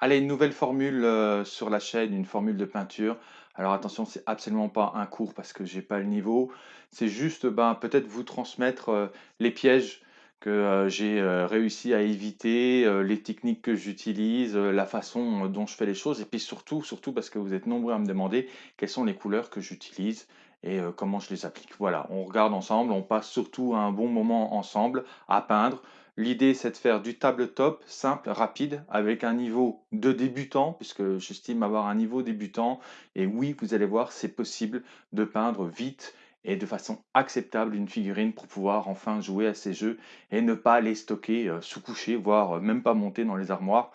Allez, une nouvelle formule, heu, sur la chaîne, une formule de peinture. Alors attention, c'est absolument pas un cours parce que j'ai pas le niveau. C'est juste, ben, peut-être vous transmettre, heu, les pièges que, heu, j'ai, réussi à éviter, les techniques que j'utilise, la façon, dont je fais les choses et puis surtout surtout parce que vous êtes nombreux à me demander quelles sont les couleurs que j'utilise et comment je les applique. Voilà, on regarde ensemble, on passe surtout un bon moment ensemble à peindre. L'idée, c'est de faire du tabletop simple, rapide, avec un niveau de débutant, puisque j'estime avoir un niveau débutant. Et oui, vous allez voir, c'est possible de peindre vite et de façon acceptable une figurine pour pouvoir enfin jouer à ces jeux et ne pas les stocker euh, sous couché, voire euh, même pas monter dans les armoires.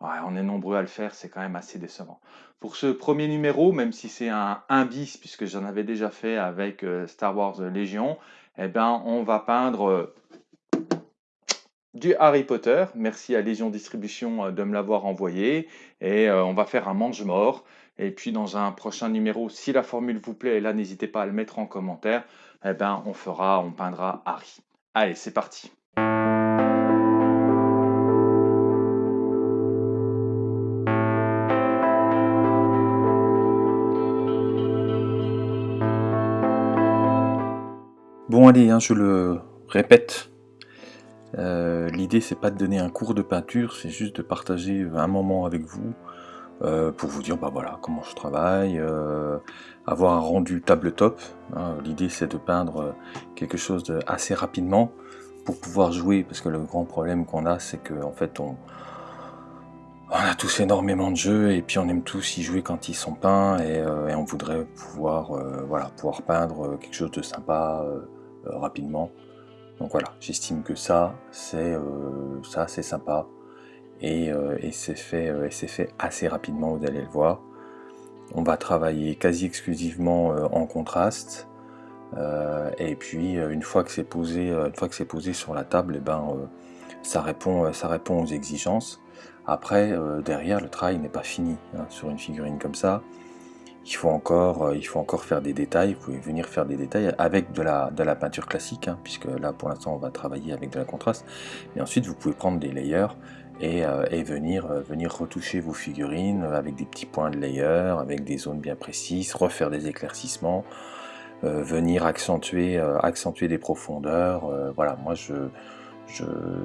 On est nombreux à le faire, c'est quand même assez décevant. Pour ce premier numéro, même si c'est un 1 bis, puisque j'en avais déjà fait avec euh, Star Wars Légion, eh ben, on va peindre du Harry Potter. Merci à Légion Distribution euh, de me l'avoir envoyé. Et euh, on va faire un mange-mort. Et puis dans un prochain numéro, si la formule vous plaît, et là n'hésitez pas à le mettre en commentaire, eh ben, on fera, on peindra Harry. Allez, c'est parti. Bon allez, hein, je le répète, euh, l'idée c'est pas de donner un cours de peinture, c'est juste de partager un moment avec vous euh, pour vous dire bah voilà comment je travaille, euh, avoir un rendu tabletop. Hein. L'idée c'est de peindre quelque chose assez rapidement pour pouvoir jouer parce que le grand problème qu'on a c'est qu'en en fait on, a tous énormément de jeux et puis on aime tous y jouer quand ils sont peints et, et on voudrait pouvoir voilà pouvoir peindre quelque chose de sympa rapidement. Donc voilà, j'estime que ça, c'est euh, sympa. Et, euh, c'est fait, euh, assez rapidement, vous allez le voir. On va travailler quasi exclusivement en contraste. et puis une fois que c'est posé, une posé sur la table, et eh ben, ça, répond, ça répond aux exigences. Après, derrière, le travail n'est pas fini hein, sur une figurine comme ça il faut encore, euh, il faut encore faire des détails, vous pouvez venir faire des détails avec de la, de la peinture classique, hein, puisque là pour l'instant on va travailler avec de la contraste, mais ensuite vous pouvez prendre des layers et, euh, venir, euh, venir retoucher vos figurines avec des petits points de layer, avec des zones bien précises, refaire des éclaircissements, venir accentuer, accentuer des profondeurs, voilà, moi je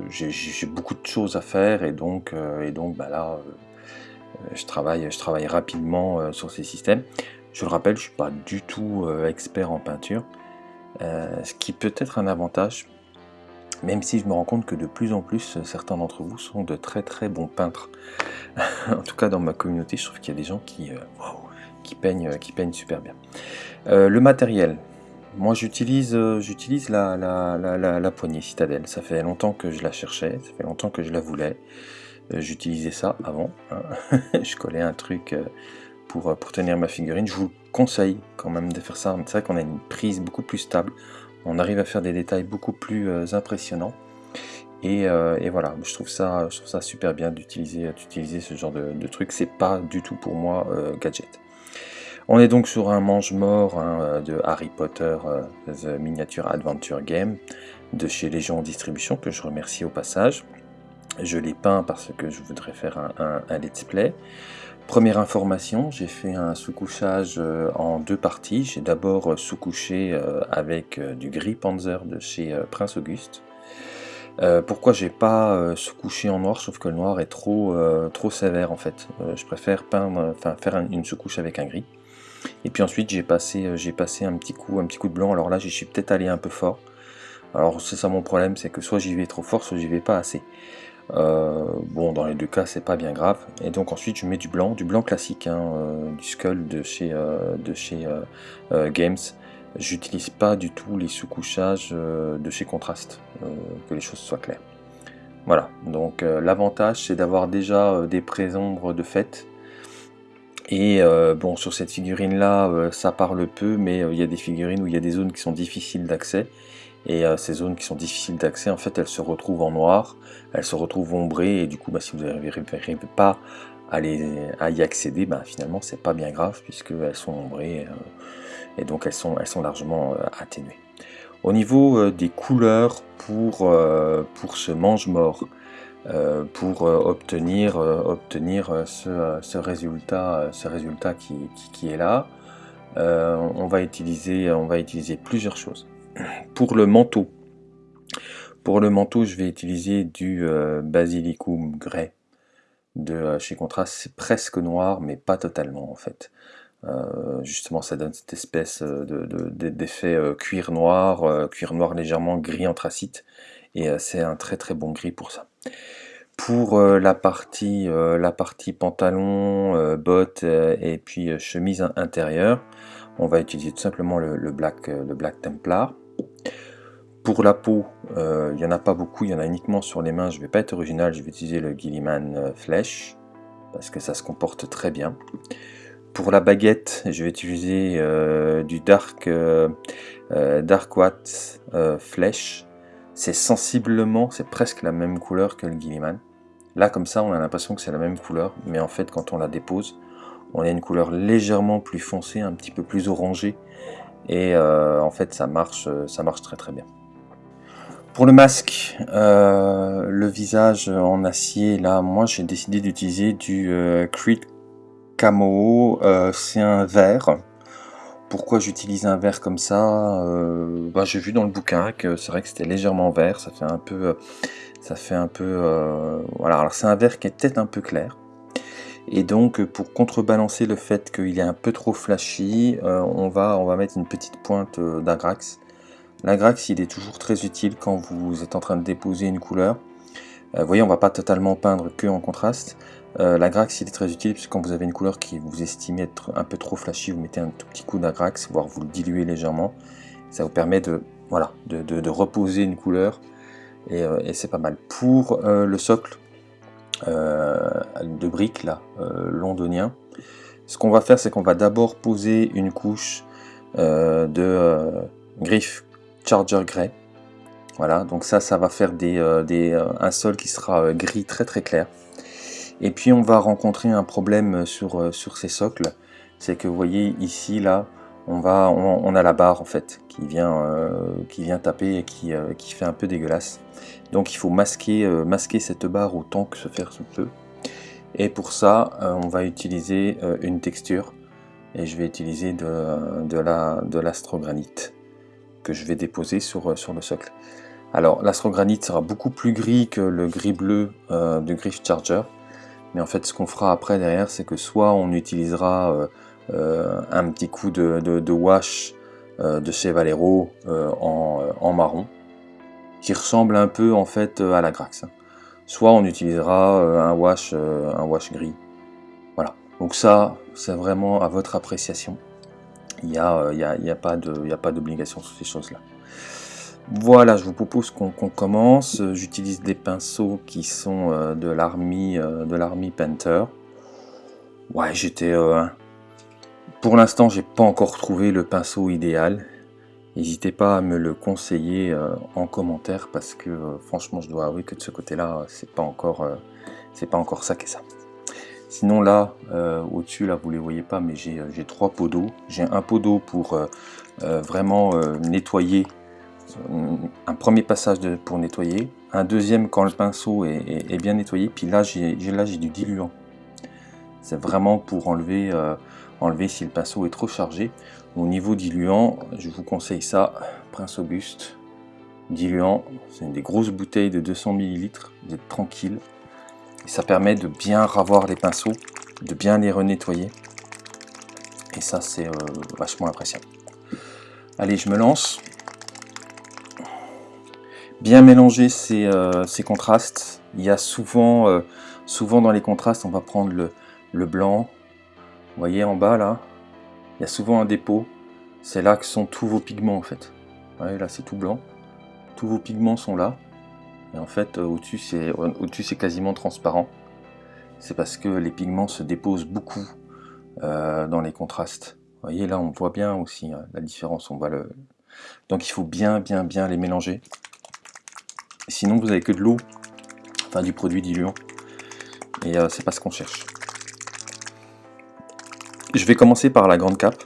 j'ai beaucoup de choses à faire et donc, et donc bah là je travaille, je travaille rapidement euh, sur ces systèmes. Je le rappelle, je ne suis pas du tout euh, expert en peinture, ce qui peut être un avantage, même si je me rends compte que de plus en plus, certains d'entre vous sont de très très bons peintres. en tout cas, dans ma communauté, je trouve qu'il y a des gens qui, peignent, super bien. le matériel, moi j'utilise la, la, poignée citadelle, ça fait longtemps que je la cherchais, ça fait longtemps que je la voulais. Euh, j'utilisais ça avant, hein. je collais un truc euh, pour, euh, pour tenir ma figurine. Je vous conseille quand même de faire ça, c'est vrai qu'on a une prise beaucoup plus stable, on arrive à faire des détails beaucoup plus impressionnants. Et, voilà, je trouve ça, je trouve ça super bien d'utiliser ce genre de, de truc. C'est pas du tout pour moi gadget. On est donc sur un mange-mort hein, de Harry Potter The Miniature Adventure Game de chez Légion Distribution que je remercie au passage. Je l'ai peint parce que je voudrais faire un, let's play. Première information, j'ai fait un sous-couchage euh, en deux parties. J'ai d'abord euh, sous-couché euh, avec du gris Panzer de chez Prince Auguste. pourquoi j'ai pas sous-couché en noir, sauf que le noir est trop, trop sévère en fait. je préfère peindre, enfin faire une sous-couche avec un gris. Et puis ensuite j'ai passé, j'ai passé un petit coup, un petit coup de blanc. Alors là, j'y suis peut-être allé un peu fort. Alors c'est ça mon problème, c'est que soit j'y vais trop fort, soit j'y vais pas assez. Euh, bon, dans les deux cas, c'est pas bien grave. Et donc ensuite, je mets du blanc, du blanc classique, hein, euh, du Skull de chez, euh, de chez Games. J'utilise pas du tout les sous-couchages de chez Contrast, que les choses soient claires. Voilà, donc l'avantage, c'est d'avoir déjà des pré-ombres de fait. Et bon, sur cette figurine-là, ça parle peu, mais il y a des figurines où il y a des zones qui sont difficiles d'accès. Et euh, ces zones qui sont difficiles d'accès, en fait, elles se retrouvent en noir, elles se retrouvent ombrées, et du coup, bah, si vous n'arrivez pas à, à, y accéder, bah, finalement, c'est pas bien grave, puisqu'elles sont ombrées, euh, et donc elles sont, elles sont largement euh, atténuées. Au niveau des couleurs pour, pour ce mange-mort, pour obtenir, obtenir ce, résultat, ce résultat qui, est là. on, va utiliser, on va utiliser plusieurs choses. Pour le manteau, pour le manteau, je vais utiliser du Basilicum Grey de chez Contrast. C'est presque noir, mais pas totalement en fait. Euh, justement, ça donne cette espèce d'effet de, cuir noir, cuir noir légèrement gris anthracite, et c'est un très très bon gris pour ça. Pour la, partie, pantalon, bottes et puis chemise intérieure, on va utiliser tout simplement le black Templar. Pour la peau, il n'y en a pas beaucoup, il y en a uniquement sur les mains, je ne vais pas être original, je vais utiliser le Gilliman Flesh, parce que ça se comporte très bien. Pour la baguette, je vais utiliser euh, du Dark, euh, euh, Dark Flèche. C'est sensiblement, c'est presque la même couleur que le Gilliman. Là, comme ça, on a l'impression que c'est la même couleur, mais en fait, quand on la dépose, on a une couleur légèrement plus foncée, un petit peu plus orangée. Et en fait, ça marche, ça marche très très bien. Pour le masque, le visage en acier, là, moi j'ai décidé d'utiliser du Creed camo, euh, c'est un verre. Pourquoi j'utilise un verre comme ça euh, bah, J'ai vu dans le bouquin que c'est vrai que c'était légèrement vert, ça fait un peu... Euh, ça fait un peu... voilà, alors c'est un verre qui est peut-être un peu clair. Et donc pour contrebalancer le fait qu'il est un peu trop flashy, on, va, on va mettre une petite pointe d'Agrax. L'Agrax il est toujours très utile quand vous êtes en train de déposer une couleur. vous voyez on va pas totalement peindre que en contraste, euh, L'agrax il est très utile puisque quand vous avez une couleur qui vous estimez être un peu trop flashy, vous mettez un tout petit coup d'agrax, voire vous le diluez légèrement. Ça vous permet de, voilà, de, reposer une couleur euh, et, c'est pas mal. Pour euh, le socle de briques là, londonien, ce qu'on va faire c'est qu'on va d'abord poser une couche de griffe Charger Grey. Voilà, donc ça, ça va faire des, un sol qui sera gris très très clair. Et puis on va rencontrer un problème sur, euh, sur ces socles, c'est que vous voyez ici, là, on, va, on, a la barre en fait qui vient, euh, qui vient taper et qui, euh, qui, fait un peu dégueulasse. Donc il faut masquer, masquer cette barre autant que se faire se peut. Et pour ça, on va utiliser une texture et je vais utiliser de, de l'astrogranite la, que je vais déposer sur, sur le socle. Alors l'astrogranite sera beaucoup plus gris que le gris bleu du Griff Charger. Mais en fait, ce qu'on fera après derrière, c'est que soit on utilisera euh, euh, un petit coup de, wash euh, de chez Valero en, marron, qui ressemble un peu en fait à la Grax. Hein. Soit on utilisera un wash, un wash gris. Voilà. Donc ça, c'est vraiment à votre appréciation. Il n'y a, y a, y a pas d'obligation sur ces choses-là. Voilà, je vous propose qu'on commence. J'utilise des pinceaux qui sont euh, de l'armée euh, de Panther. Ouais, j'étais... Euh, pour l'instant, j'ai pas encore trouvé le pinceau idéal. N'hésitez pas à me le conseiller en commentaire parce que franchement, je dois avouer que de ce côté-là, c'est pas encore c'est pas encore ça qu'est ça. Sinon là, au-dessus, là, vous les voyez pas, mais j'ai trois pots d'eau. J'ai un pot d'eau pour vraiment nettoyer un premier passage pour nettoyer, un deuxième quand le pinceau est, bien nettoyé, puis là j'ai du diluant. C'est vraiment pour enlever, euh, enlever si le pinceau est trop chargé. Au niveau diluant, je vous conseille ça, Prince Auguste. Diluant, c'est une des grosses bouteilles de 200 ml, vous êtes tranquille. Ça permet de bien ravoir les pinceaux, de bien les renettoyer. Et ça c'est euh, vachement appréciable. Allez, je me lance bien mélanger euh, ces, contrastes. Il y a souvent, euh, souvent dans les contrastes, on va prendre le, blanc. Vous voyez en bas là, il y a souvent un dépôt. C'est là que sont tous vos pigments en fait. Voyez, là c'est tout blanc. Tous vos pigments sont là. Et en fait, euh, au-dessus c'est quasiment transparent. C'est parce que les pigments se déposent beaucoup dans les contrastes. Vous voyez là, on voit bien aussi hein, la différence. Donc il faut bien, bien, bien les mélanger. Sinon, vous avez que de l'eau, enfin du produit diluant, et euh, c'est pas ce qu'on cherche. Je vais commencer par la grande cape.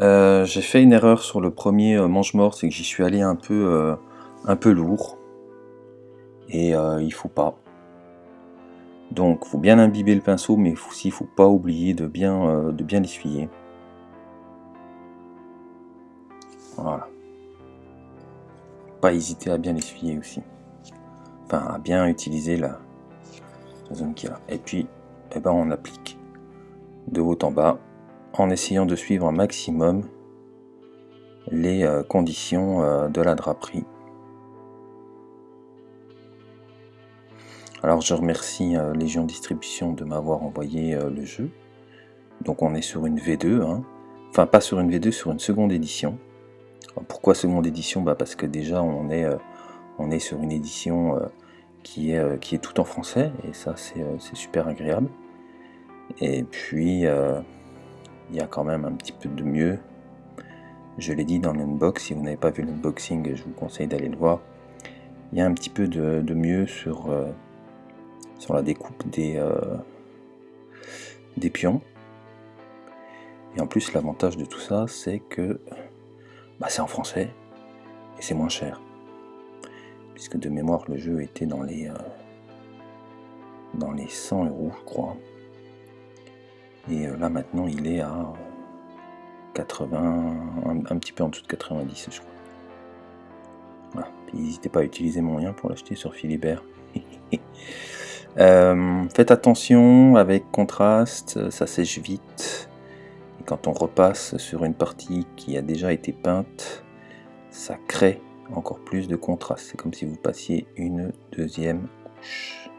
Euh, j'ai fait une erreur sur le premier euh, mange-mort, c'est que j'y suis allé un peu, un peu lourd et euh, il faut pas. Donc faut bien imbiber le pinceau mais aussi il faut pas oublier de bien, euh, de bien l'essuyer. Voilà. Pas hésiter à bien l'essuyer aussi. Enfin à bien utiliser la, zone qui est là. Et puis eh ben, on applique de haut en bas en essayant de suivre un maximum les euh, conditions de la draperie Alors je remercie euh, Légion Distribution de m'avoir envoyé euh, le jeu. Donc on est sur une V2, hein. enfin pas sur une V2, sur une seconde édition. pourquoi seconde édition? Bah Parce que déjà on est, euh, on est sur une édition qui, est, qui est tout en français, et ça c'est super agréable. Et puis il y a quand même un petit peu de mieux. Je l'ai dit dans l'unbox, si vous n'avez pas vu l'unboxing, je vous conseille d'aller le voir. Il y a un petit peu de, mieux sur sur la découpe des, euh, des pions. Et en plus, l'avantage de tout ça, c'est que bah, c'est en français et c'est moins cher. Puisque de mémoire, le jeu était dans les, euh, dans les 100 euros, je crois. Et euh, là, maintenant, il est à 80, un, petit peu en dessous de 90, je crois. Voilà. n'hésitez pas à utiliser mon lien pour l'acheter sur Philibert. Euh, faites attention avec contraste, ça sèche vite. Et quand on repasse sur une partie qui a déjà été peinte, ça crée encore plus de contraste. C'est comme si vous passiez une deuxième couche.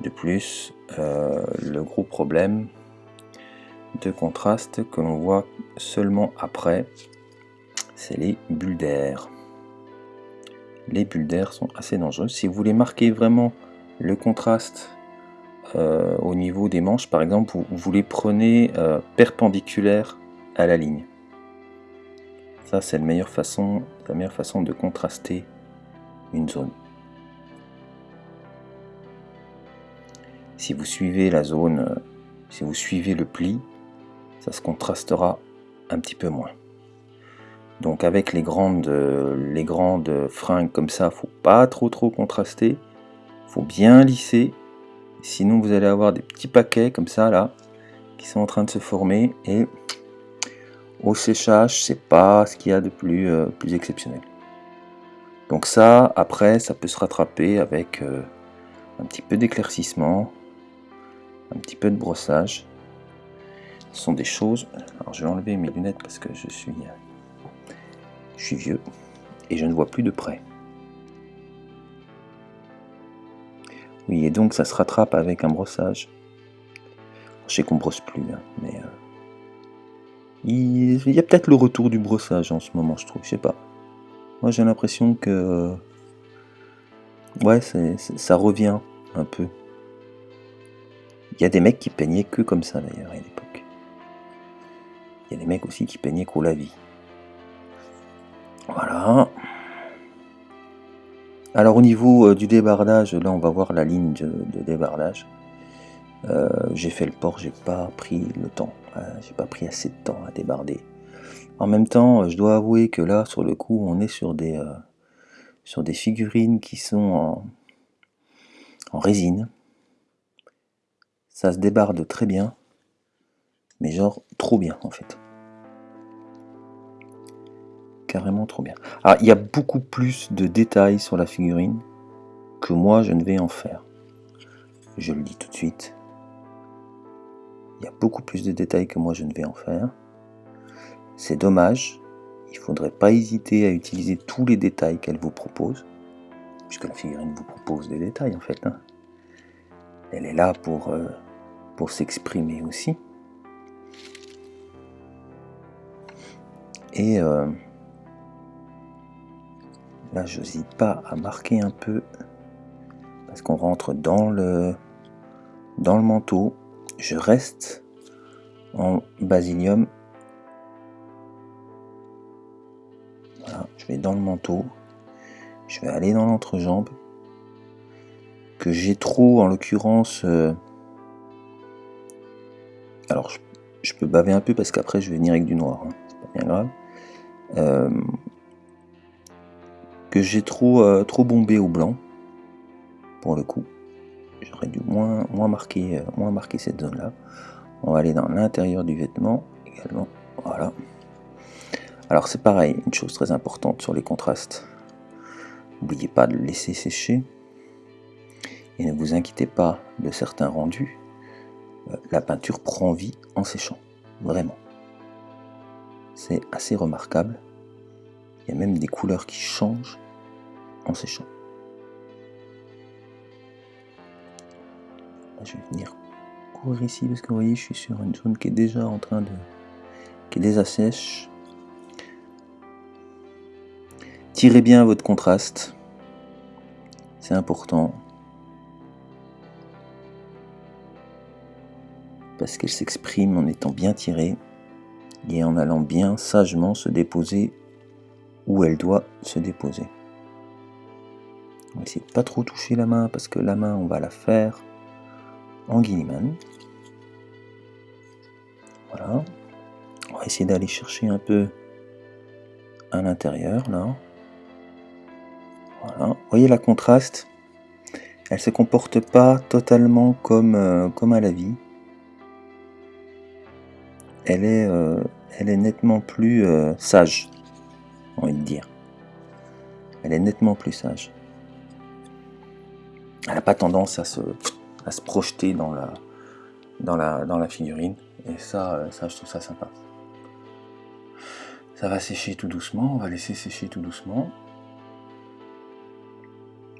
De plus, euh, le gros problème de contraste que l'on voit seulement après, c'est les bulles d'air. Les bulles d'air sont assez dangereuses. Si vous voulez marquer vraiment le contraste euh, au niveau des manches, par exemple, vous, les prenez euh, perpendiculaires à la ligne. Ça, c'est la meilleure façon, meilleure façon de contraster une zone. Si vous suivez la zone, euh, si vous suivez le pli, ça se contrastera un petit peu moins. Donc avec les grandes, les grandes fringues comme ça, faut pas trop trop contraster faut bien lisser, sinon vous allez avoir des petits paquets comme ça là, qui sont en train de se former et au séchage c'est pas ce qu'il y a de plus, euh, exceptionnel. Donc ça, après, ça peut se rattraper avec euh, un petit peu d'éclaircissement, un petit peu de brossage. Ce sont des choses... Alors je vais enlever mes lunettes parce que je suis, je suis vieux et je ne vois plus de près. Oui, et donc ça se rattrape avec un brossage. Je sais qu'on brosse plus, hein, mais... Euh, il y a peut-être le retour du brossage en ce moment, je trouve, je sais pas. Moi j'ai l'impression que... Ouais, ça revient un peu. Il y a des mecs qui peignaient que comme ça d'ailleurs à l'époque. Il y a des mecs aussi qui peignaient qu'au lavis. Voilà. Alors au niveau euh, du débardage, là on va voir la ligne de, débardage. Euh, j'ai fait le port, j'ai pas pris le temps, j'ai pas pris assez de temps à débarder. En même temps, je dois avouer que là, sur le coup, on est sur des, euh, sur des figurines qui sont en résine. Ça se débarde très bien, mais genre trop bien en fait carrément trop bien. Alors, il y a beaucoup plus de détails sur la figurine que moi je ne vais en faire. Je le dis tout de suite. Il y a beaucoup plus de détails que moi je ne vais en faire. C'est dommage. Il ne faudrait pas hésiter à utiliser tous les détails qu'elle vous propose. Puisque la figurine vous propose des détails en fait. Hein. Elle est là pour, euh, pour s'exprimer aussi. Et euh, Là, je n'hésite pas à marquer un peu parce qu'on rentre dans le, dans le manteau. Je reste en basilium. Je vais dans le manteau. Je vais aller dans l'entrejambe. Que j'ai trop, en l'occurrence... Euh, alors, je, peux baver un peu parce qu'après, je vais venir avec du noir. Hein. C'est pas bien grave. Euh, que j'ai trop, euh, trop bombé au blanc, pour le coup. J'aurais dû moins, marquer, euh, moins marquer cette zone-là. On va aller dans l'intérieur du vêtement également. Voilà. Alors c'est pareil, une chose très importante sur les contrastes. N'oubliez pas de le laisser sécher. Et ne vous inquiétez pas de certains rendus. Euh, la peinture prend vie en séchant. Vraiment. C'est assez remarquable. Il y a même des couleurs qui changent en séchant. Je vais venir courir ici parce que vous voyez, je suis sur une zone qui est déjà en train de... qui est déjà sèche. Tirez bien votre contraste. C'est important. Parce qu'elle s'exprime en étant bien tirée et en allant bien sagement se déposer où elle doit se déposer. On va essayer de pas trop toucher la main parce que la main on va la faire en. Voilà. On va essayer d'aller chercher un peu à l'intérieur là. Voilà. Voyez la contraste Elle se comporte pas totalement comme, euh, comme à la vie. Elle est, euh, elle est nettement plus euh, sage, envie de dire. Elle est nettement plus sage. Elle n'a pas tendance à se, à se projeter dans la, dans, la, dans la figurine. Et ça, ça, je trouve ça sympa. Ça va sécher tout doucement, on va laisser sécher tout doucement.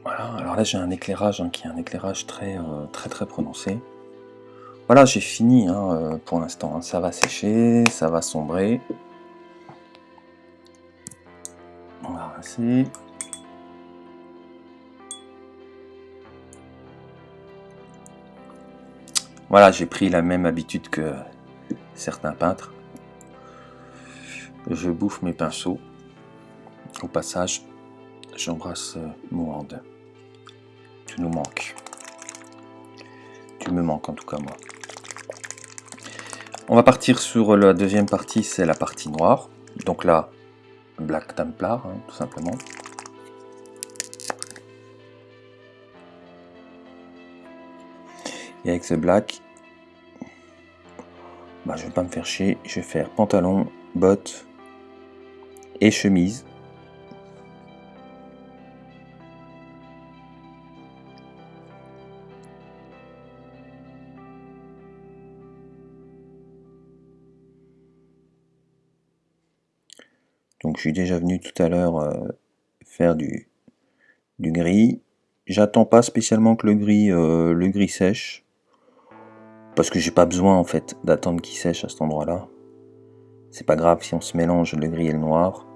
Voilà, alors là j'ai un éclairage hein, qui est un éclairage très euh, très très prononcé. Voilà, j'ai fini hein, euh, pour l'instant. Hein. Ça va sécher, ça va sombrer. On va rincer. Voilà, j'ai pris la même habitude que certains peintres. Je bouffe mes pinceaux. Au passage, j'embrasse euh, Mohand. Tu nous manques. Tu me manques en tout cas moi. On va partir sur la deuxième partie, c'est la partie noire. Donc là, Black Templar, hein, tout simplement. Et avec ce black, bah, je vais pas me faire chier, je vais faire pantalon, bottes et chemise. Donc je suis déjà venu tout à l'heure euh, faire du, du gris. J'attends pas spécialement que le gris, euh, le gris sèche. Parce que j'ai pas besoin en fait d'attendre qu'il sèche à cet endroit-là. C'est pas grave si on se mélange le gris et le noir.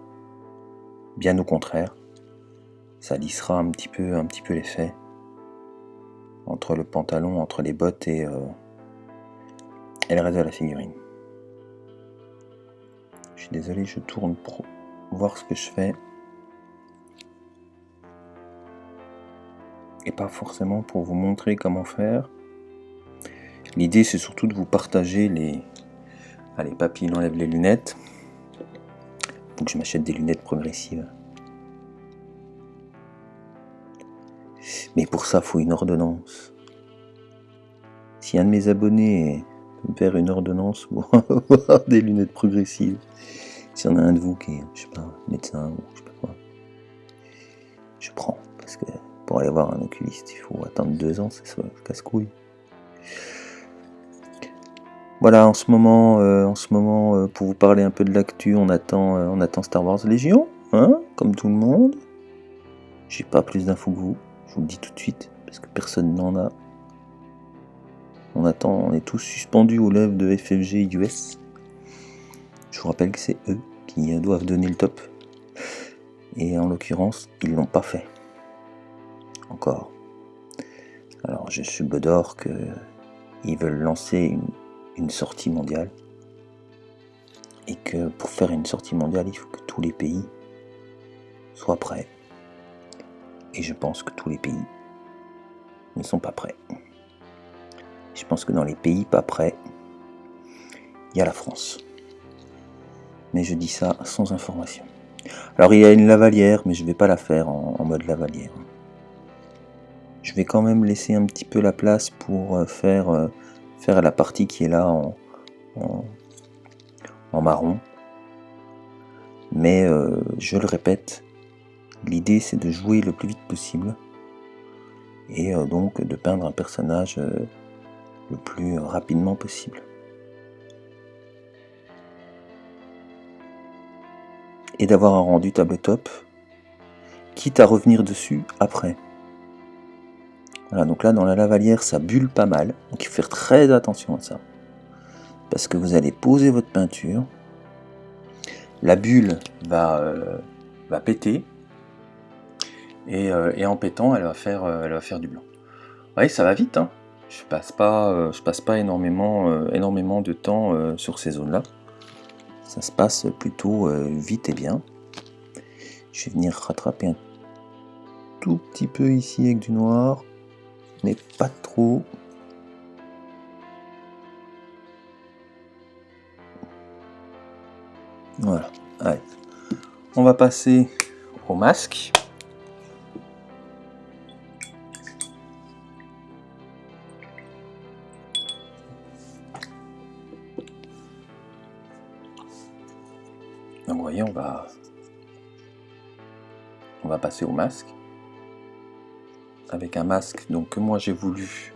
Bien au contraire. Ça lissera un petit peu, un petit peu l'effet. Entre le pantalon, entre les bottes et, euh, et le reste de la figurine. Je suis désolé, je tourne pour voir ce que je fais. Et pas forcément pour vous montrer comment faire. L'idée c'est surtout de vous partager les... Allez, papy, il enlève les lunettes. Faut que je m'achète des lunettes progressives. Mais pour ça, il faut une ordonnance. Si un de mes abonnés peut me faire une ordonnance pour avoir des lunettes progressives, si on a un de vous qui est, je sais pas, médecin ou je sais pas quoi, je prends. Parce que pour aller voir un oculiste, il faut attendre deux ans, c'est casse-couille. Voilà, en ce moment, euh, en ce moment euh, pour vous parler un peu de l'actu, on attend, euh, on attend Star Wars Légion, hein, comme tout le monde. J'ai pas plus d'infos que vous, je vous le dis tout de suite, parce que personne n'en a. On attend, on est tous suspendus aux lèvres de FFG US. Je vous rappelle que c'est eux qui doivent donner le top. Et en l'occurrence, ils l'ont pas fait. Encore. Alors je suis d'or que ils veulent lancer une une sortie mondiale. Et que pour faire une sortie mondiale, il faut que tous les pays soient prêts. Et je pense que tous les pays ne sont pas prêts. Je pense que dans les pays pas prêts, il y a la France. Mais je dis ça sans information. Alors il y a une lavalière, mais je vais pas la faire en, mode lavalière. Je vais quand même laisser un petit peu la place pour euh, faire, euh, faire la partie qui est là en, en, marron. Mais euh, je le répète, l'idée c'est de jouer le plus vite possible et donc de peindre un personnage le plus rapidement possible. et d'avoir un rendu tabletop, quitte à revenir dessus après. Voilà, donc là dans la lavalière ça bulle pas mal, donc il faut faire très attention à ça. Parce que vous allez poser votre peinture, la bulle va, euh, va péter, euh, et, en pétant elle va faire, euh, elle va faire du blanc. Oui, ça va vite, hein. je passe pas, je passe pas énormément, énormément de temps sur ces zones-là ça se passe plutôt vite et bien. Je vais venir rattraper un tout petit peu ici avec du noir, mais pas trop. Voilà, allez. On va passer au masque. on va, on va passer au masque. Avec un masque donc que moi j'ai voulu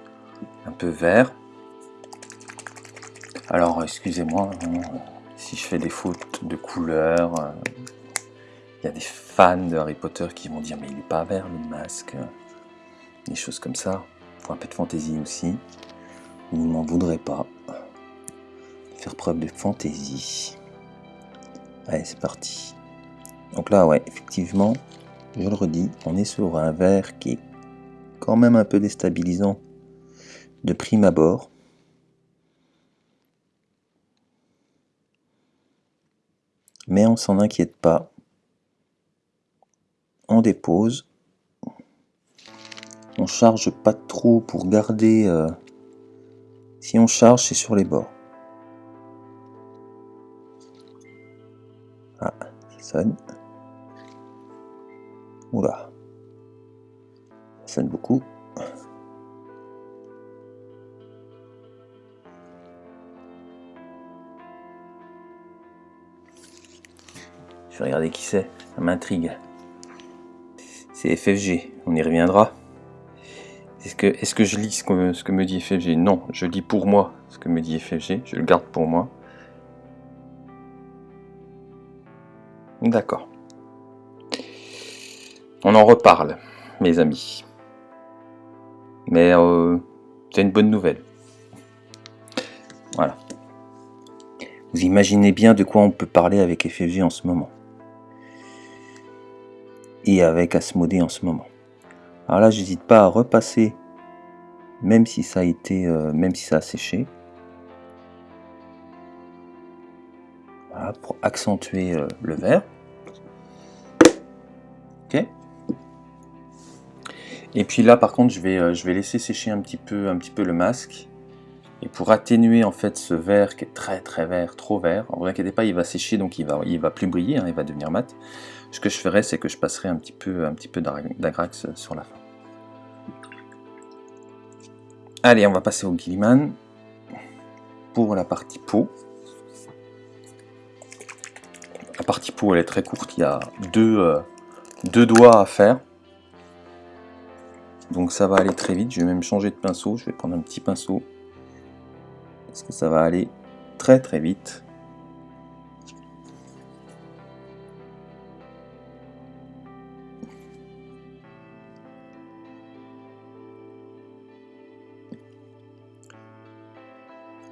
un peu vert. Alors excusez-moi hein, si je fais des fautes de couleur. Il y a des fans de Harry Potter qui vont dire mais il n'est pas vert le masque. Des choses comme ça. Pour un peu de fantaisie aussi. Vous ne m'en voudrez pas. Faire preuve de fantaisie. Allez, c'est parti. Donc là, ouais, effectivement, je le redis, on est sur un verre qui est quand même un peu déstabilisant de prime abord. Mais on s'en inquiète pas. On dépose. On charge pas trop pour garder... Euh, si on charge, c'est sur les bords. Ah, ça sonne. Beaucoup. Je vais regarder qui c'est, ça m'intrigue. C'est FFG, on y reviendra. Est-ce que, est que je lis ce que, ce que me dit FFG Non, je lis pour moi ce que me dit FFG, je le garde pour moi. D'accord. On en reparle, mes amis. Mais euh, c'est une bonne nouvelle. Voilà. Vous imaginez bien de quoi on peut parler avec FFG en ce moment. Et avec Asmodée en ce moment. Alors là, j'hésite pas à repasser, même si ça a été, euh, même si ça a séché. pour accentuer euh, le vert. Et puis là, par contre, je vais, euh, je vais laisser sécher un petit peu, un petit peu le masque. Et pour atténuer en fait ce vert qui est très très vert, trop vert, ne vous inquiétez pas, il va sécher donc il va, il va plus briller, hein, il va devenir mat. Ce que je ferai, c'est que je passerai un petit peu, peu d'agrax sur la fin. Allez, on va passer au Gilliman pour la partie peau. La partie peau, elle est très courte. Il y a deux, euh, deux doigts à faire. Donc ça va aller très vite. Je vais même changer de pinceau. Je vais prendre un petit pinceau. Parce que ça va aller très très vite.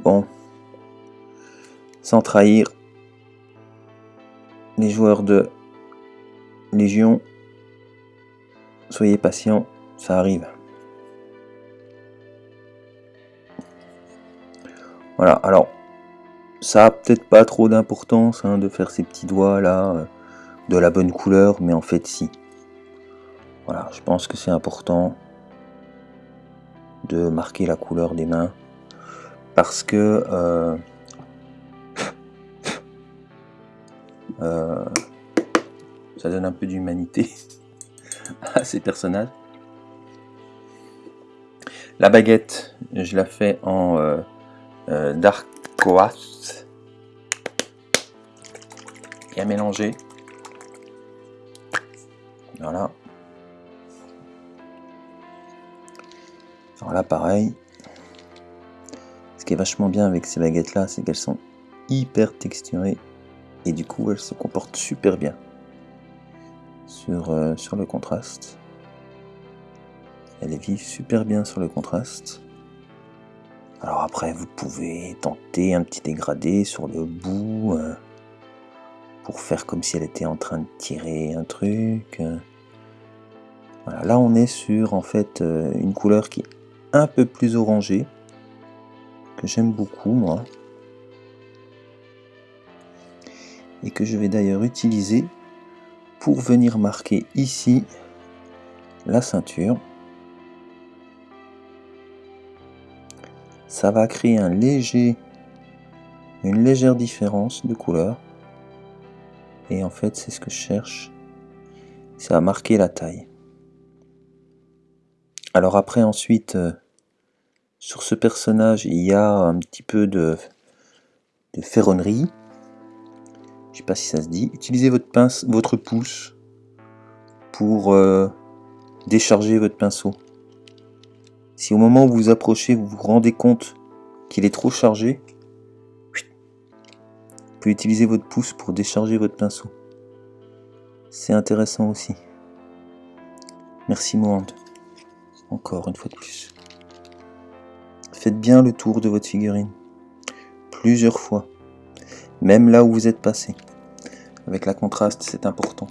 Bon, sans trahir, les joueurs de Légion, soyez patients, ça arrive. Voilà, alors, ça a peut-être pas trop d'importance hein, de faire ces petits doigts là, euh, de la bonne couleur, mais en fait si. Voilà, je pense que c'est important de marquer la couleur des mains parce que euh, ça donne un peu d'humanité à ces personnages. La baguette, je la fais en euh, euh, dark quartz et à mélanger. Voilà. Alors là, pareil. Ce qui est vachement bien avec ces baguettes là, c'est qu'elles sont hyper texturées et du coup elles se comportent super bien sur, euh, sur le contraste. Elle vivent super bien sur le contraste. Alors après, vous pouvez tenter un petit dégradé sur le bout euh, pour faire comme si elle était en train de tirer un truc. Voilà, là on est sur en fait euh, une couleur qui est un peu plus orangée que j'aime beaucoup moi et que je vais d'ailleurs utiliser pour venir marquer ici la ceinture. Ça va créer un léger, une légère différence de couleur. Et en fait, c'est ce que je cherche. Ça va marquer la taille. Alors après, ensuite, euh, sur ce personnage, il y a un petit peu de, ferronnerie je sais pas si ça se dit, utilisez votre pince, votre pouce pour euh, décharger votre pinceau. Si au moment où vous vous approchez, vous vous rendez compte qu'il est trop chargé, vous pouvez utiliser votre pouce pour décharger votre pinceau. C'est intéressant aussi. Merci Mohand. Encore une fois de plus. Faites bien le tour de votre figurine. Plusieurs fois même là où vous êtes passé. Avec la contraste, c'est important.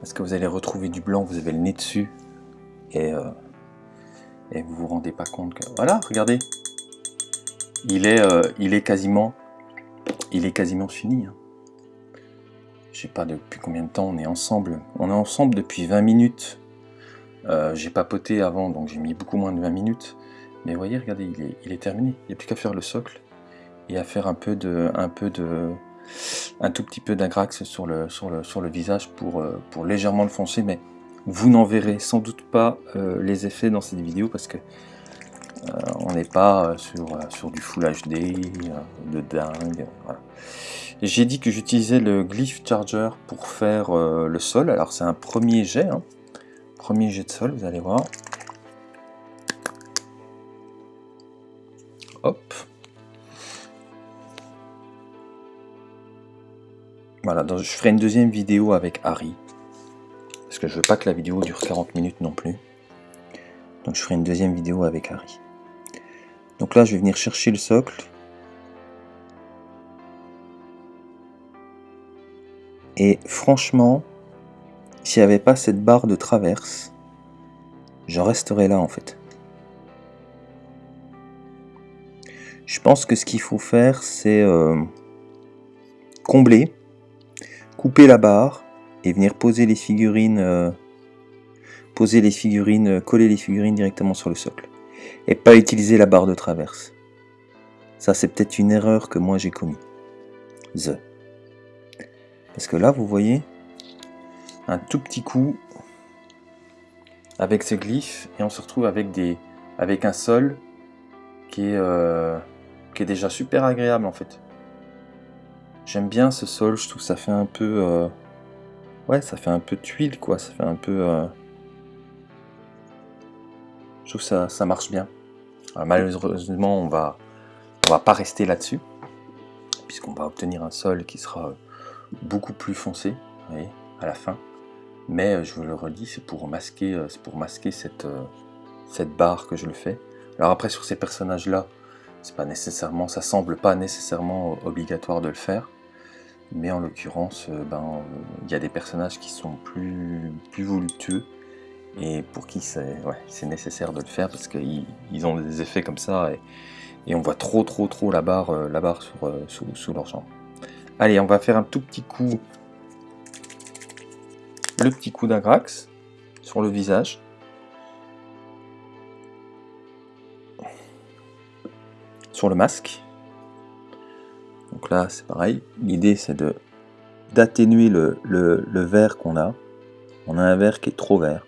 Parce que vous allez retrouver du blanc, vous avez le nez dessus, et, euh, et vous vous rendez pas compte que... Voilà, regardez Il est, euh, il est quasiment... Il est quasiment fini. Hein. Je sais pas depuis combien de temps on est ensemble. On est ensemble depuis 20 minutes. Euh, j'ai papoté avant, donc j'ai mis beaucoup moins de 20 minutes. Mais voyez, regardez, il est, il est terminé. Il n'y a plus qu'à faire le socle et à faire un peu de, un peu de, un tout petit peu d'agrax sur le, sur, le, sur le visage pour, euh, pour légèrement le foncer, mais vous n'en verrez sans doute pas euh, les effets dans cette vidéo parce que euh, on n'est pas sur, sur du Full HD, de dingue. J'ai dit que j'utilisais le Glyph Charger pour faire le sol. Alors c'est un premier jet, hein. premier jet de sol, vous allez voir. Hop, Voilà, je ferai une deuxième vidéo avec Harry. Que je veux pas que la vidéo dure 40 minutes non plus. Donc je ferai une deuxième vidéo avec Harry. Donc là, je vais venir chercher le socle. Et franchement, s'il n'y avait pas cette barre de traverse, je resterais là en fait. Je pense que ce qu'il faut faire, c'est euh, combler couper la barre et venir poser les figurines, euh, poser les figurines, euh, coller les figurines directement sur le socle. Et pas utiliser la barre de traverse. Ça c'est peut-être une erreur que moi j'ai commis. The. Parce que là vous voyez, un tout petit coup avec ce glyphes et on se retrouve avec, des, avec un sol qui est, euh, qui est déjà super agréable en fait. J'aime bien ce sol, je trouve que ça fait un peu... ouais, ça fait un peu tuile, quoi. Ça fait un peu... Euh, je trouve que ça, ça marche bien. malheureusement, on va, on va pas rester là-dessus, puisqu'on va obtenir un sol qui sera beaucoup plus foncé, vous voyez, à la fin. Mais euh, je vous le redis, c'est pour masquer, pour masquer cette, cette barre que je le fais. Alors après, sur ces personnages-là, c'est pas nécessairement, ça semble pas nécessairement obligatoire de le faire mais en l'occurrence, euh, ben, il y a des personnages qui sont plus, plus voluptueux, et pour qui c'est nécessaire de le faire, parce qu'ils ont des effets comme ça, et, on voit trop trop trop la barre, euh, la barre sur, euh, sous, sous leur jambe. Allez, on va faire un tout petit coup, le petit coup d'agrax sur le visage. Sur le masque. Donc là, c'est pareil. L'idée, c'est d'atténuer le, le, vert qu'on a. On a un vert qui est trop vert.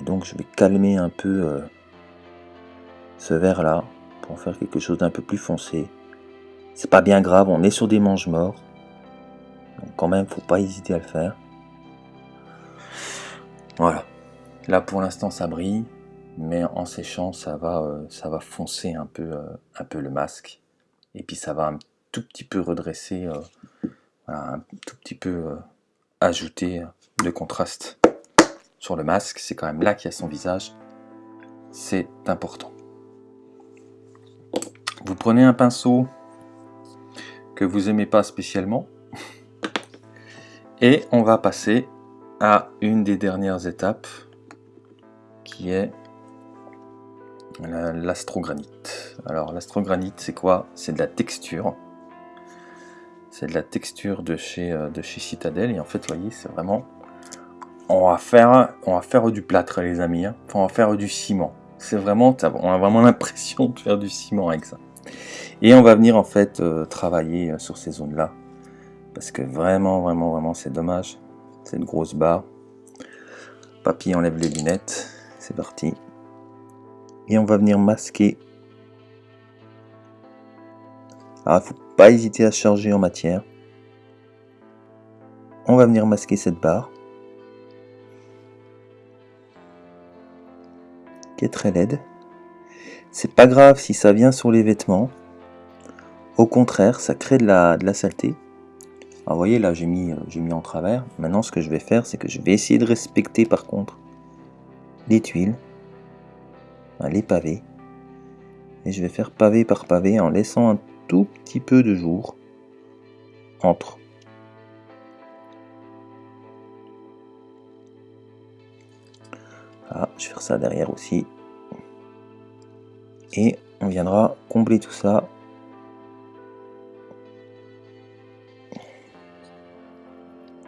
Et donc je vais calmer un peu euh, ce vert là pour en faire quelque chose d'un peu plus foncé. C'est pas bien grave, on est sur des manches morts. Donc quand même, faut pas hésiter à le faire. Voilà. Là pour l'instant ça brille, mais en séchant ça va, euh, ça va foncer un peu, euh, un peu le masque. Et puis ça va un tout petit peu redresser, euh, un tout petit peu ajouter de contraste sur le masque. C'est quand même là qu'il y a son visage. C'est important. Vous prenez un pinceau que vous aimez pas spécialement et on va passer à une des dernières étapes qui est l'astrogranite. Alors l'astrogranite c'est quoi? C'est de la texture. C'est de la texture de chez, euh, de Citadel et en fait vous voyez c'est vraiment on va faire on du plâtre les amis. hein. On va faire du ciment. C'est vraiment on a vraiment l'impression de faire du ciment avec ça. Et on va venir en fait euh, travailler euh, sur ces zones là parce que vraiment vraiment vraiment c'est dommage cette grosse barre. Papy enlève les lunettes. C'est parti. Et on va venir masquer. Alors, il faut pas hésiter à charger en matière. On va venir masquer cette barre. Qui est très laide. C'est pas grave si ça vient sur les vêtements. Au contraire, ça crée de la, saleté. Alors, vous voyez, là, j'ai mis, euh, mis en travers. Maintenant, ce que je vais faire, c'est que je vais essayer de respecter, par contre, les tuiles, les pavés. Et je vais faire pavé par pavé en laissant un tout petit peu de jour entre. Ah, je vais faire ça derrière aussi. Et on viendra combler tout ça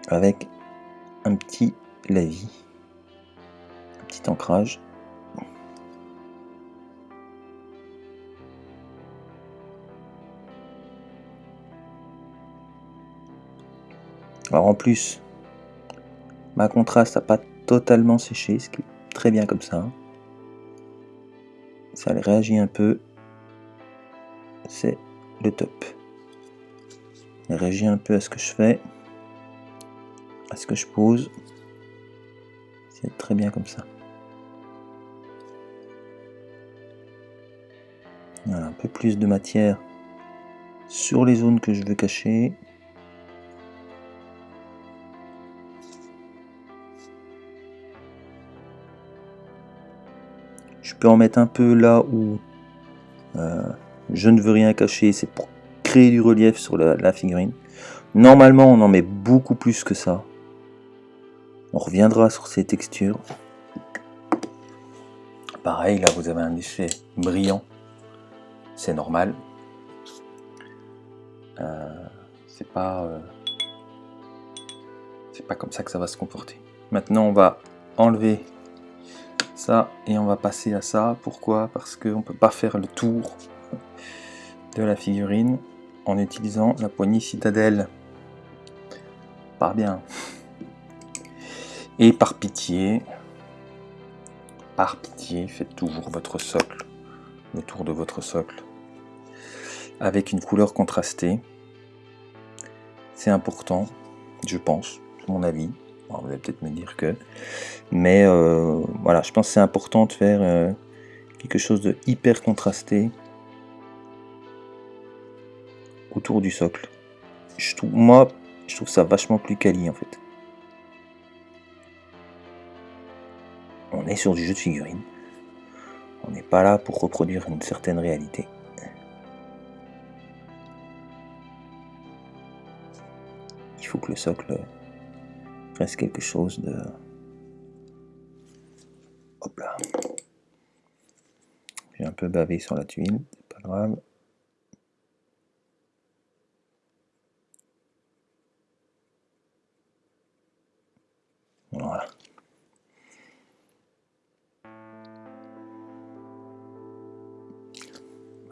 avec un petit lavis, un petit ancrage. Alors en plus, ma contraste n'a pas totalement séché, ce qui est très bien comme ça. Ça réagit un peu. C'est le top. Elle réagit un peu à ce que je fais, à ce que je pose. C'est très bien comme ça. Un peu plus de matière sur les zones que je veux cacher. Peux en mettre un peu là où euh, je ne veux rien cacher, c'est pour créer du relief sur la, figurine. Normalement, on en met beaucoup plus que ça. On reviendra sur ces textures. Pareil, là vous avez un effet brillant. C'est normal. Euh, c'est pas, euh, c'est pas comme ça que ça va se comporter. Maintenant, on va enlever et on va passer à ça. Pourquoi? Parce qu'on peut pas faire le tour de la figurine en utilisant la poignée citadelle. Pas bien. Et par pitié, par pitié, faites toujours votre socle, le tour de votre socle, avec une couleur contrastée. C'est important, je pense, mon avis. Bon, vous allez peut-être me dire que, mais euh, voilà, je pense que c'est important de faire euh, quelque chose de hyper contrasté autour du socle. Je trouve, moi, je trouve ça vachement plus quali en fait. On est sur du jeu de figurines. On n'est pas là pour reproduire une certaine réalité. Il faut que le socle reste quelque chose de... Hop là. J'ai un peu bavé sur la tuile, c'est pas grave. Voilà.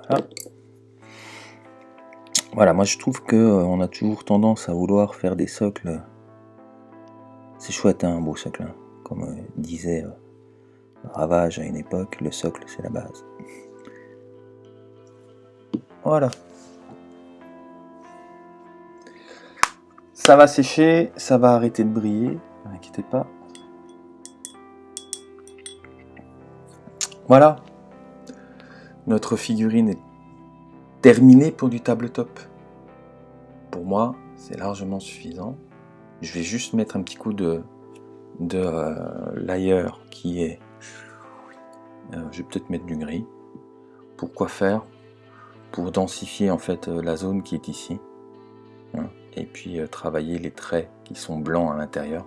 Voilà. Voilà, moi je trouve que euh, on a toujours tendance à vouloir faire des socles. C'est chouette hein, un beau socle. hein. Comme euh, disait euh, Ravage à une époque, le socle c'est la base. Voilà. Ça va sécher, ça va arrêter de briller, ne vous inquiétez pas. Voilà. Notre figurine est terminée pour du tabletop. Pour moi, c'est largement suffisant. Je vais juste mettre un petit coup de, de euh, layer qui est... euh, je vais peut-être mettre du gris. Pourquoi faire? Pour densifier en fait euh, la zone qui est ici. Hein, et puis travailler les traits qui sont blancs à l'intérieur.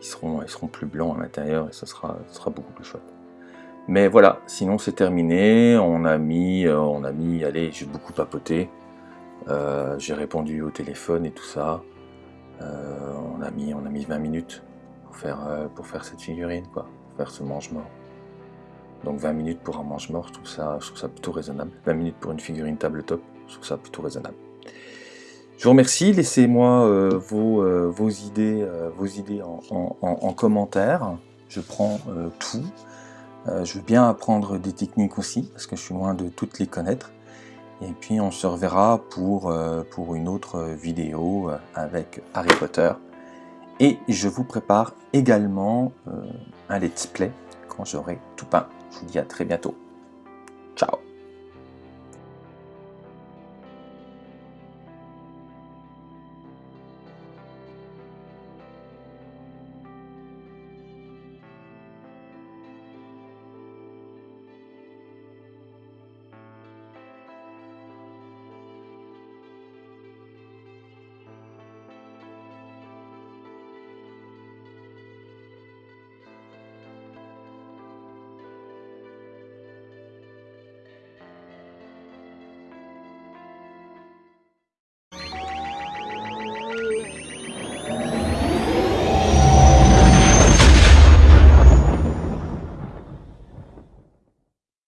Ils seront, ils seront plus blancs à l'intérieur et ce sera, sera beaucoup plus chouette. Mais voilà, sinon c'est terminé. On a mis, on a mis, allez, j'ai beaucoup papoté. J'ai répondu au téléphone et tout ça. Euh, on a mis, on a mis 20 minutes pour faire, euh, pour faire cette figurine, quoi, pour faire ce mange-mort. Donc 20 minutes pour un mange-mort, je trouve ça, je trouve plutôt raisonnable. 20 minutes pour une figurine tabletop, je trouve ça plutôt raisonnable. Je vous remercie, laissez-moi euh, vos, idées, vos idées en, en- en- en commentaire. Je prends tout. Je veux bien apprendre des techniques aussi, parce que je suis loin de toutes les connaître. Et puis on se reverra pour, euh, une autre vidéo euh, avec Harry Potter. Et je vous prépare également euh, un let's play quand j'aurai tout peint. Je vous dis à très bientôt.